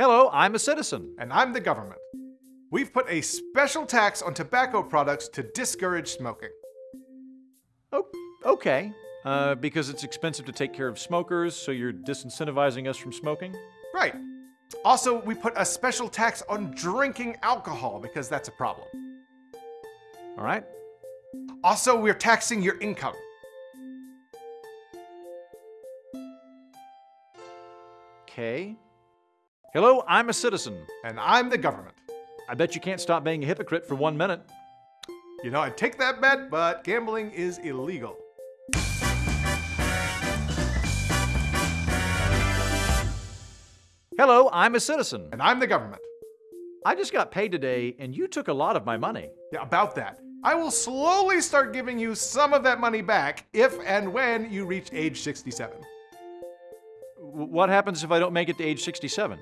Hello, I'm a citizen. And I'm the government. We've put a special tax on tobacco products to discourage smoking. Oh, okay. Uh, because it's expensive to take care of smokers, so you're disincentivizing us from smoking? Right. Also, we put a special tax on drinking alcohol because that's a problem. All right. Also, we're taxing your income. Okay. Hello, I'm a citizen. And I'm the government. I bet you can't stop being a hypocrite for one minute. You know, I'd take that bet, but gambling is illegal. Hello, I'm a citizen. And I'm the government. I just got paid today, and you took a lot of my money. Yeah, about that. I will slowly start giving you some of that money back if and when you reach age 67. W what happens if I don't make it to age 67?